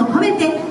を込めて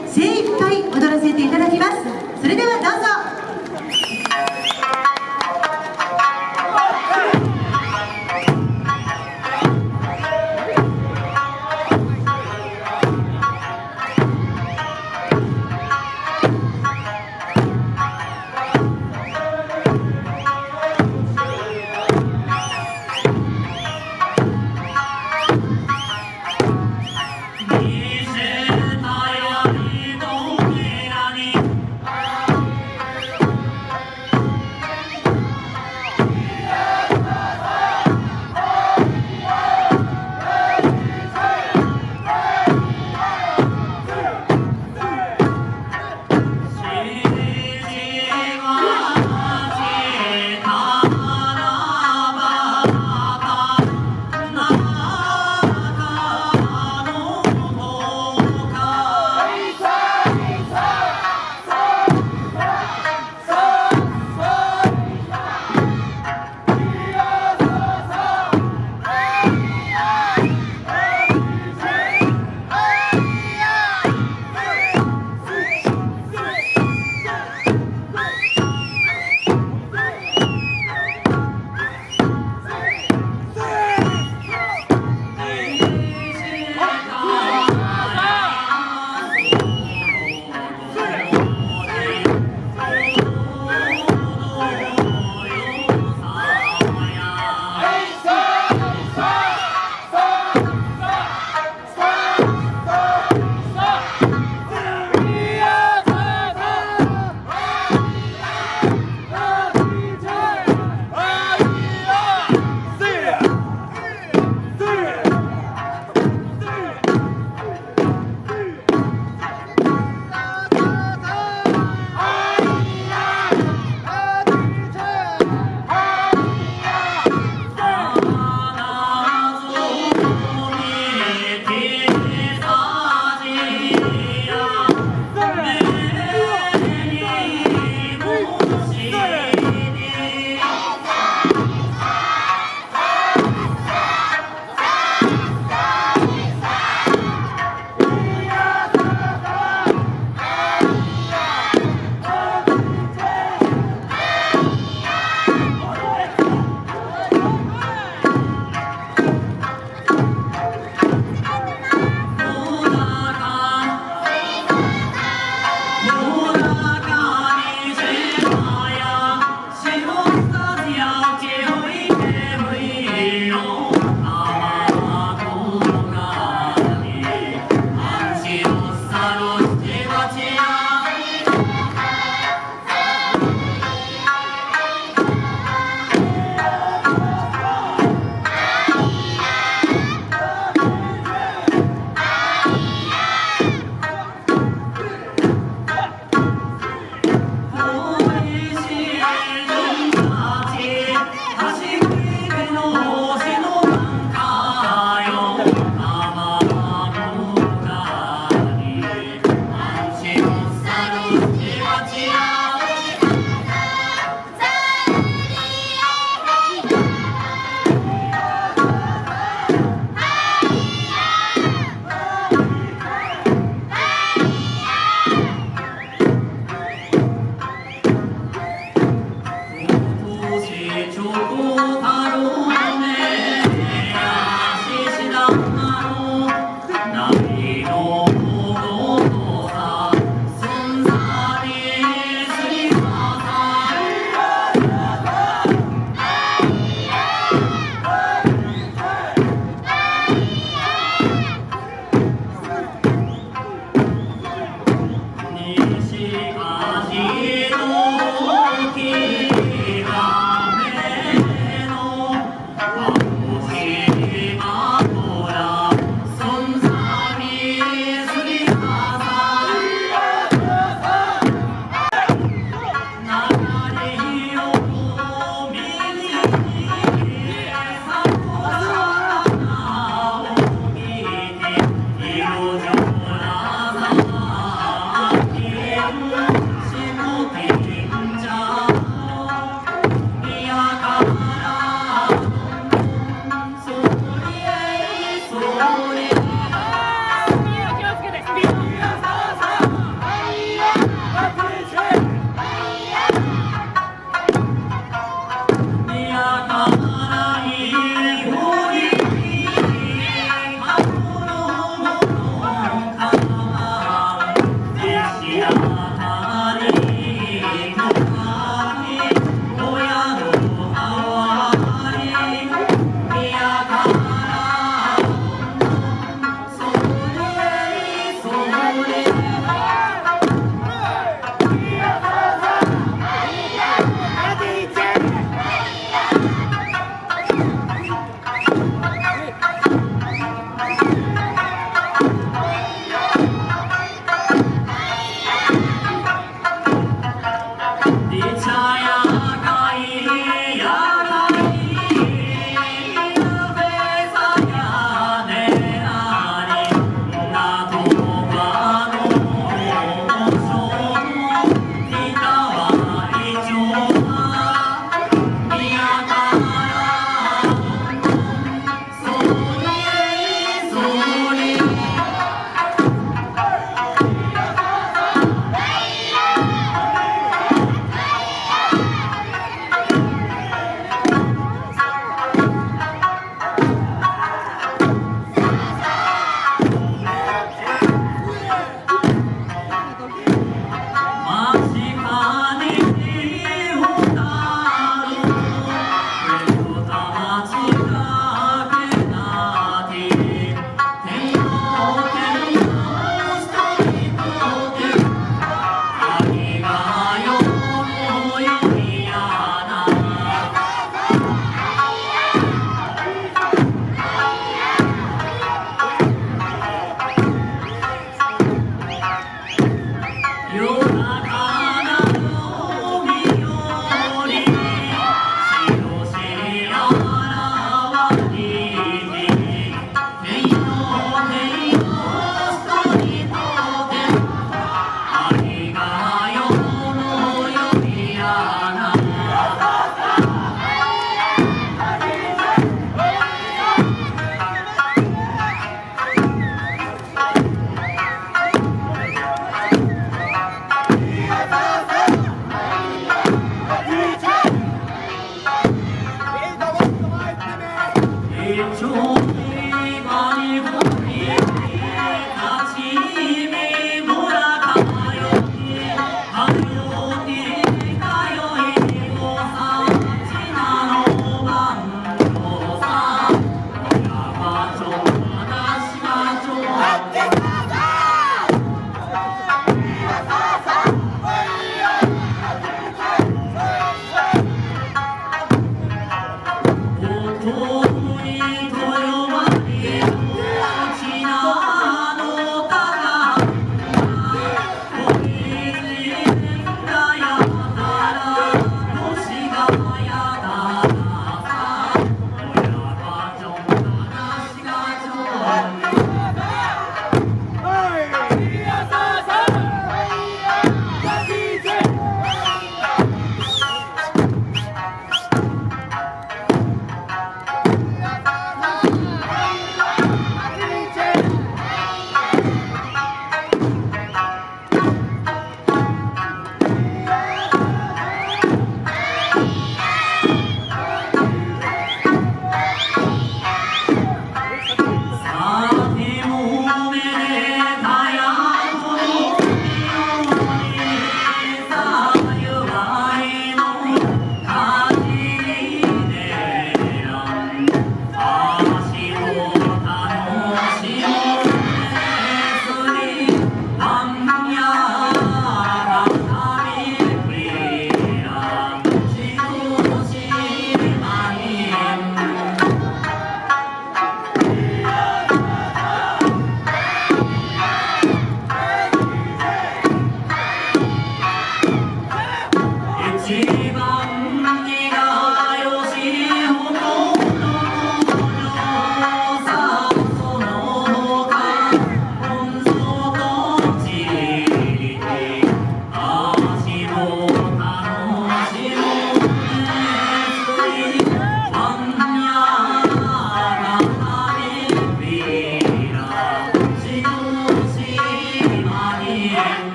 心中。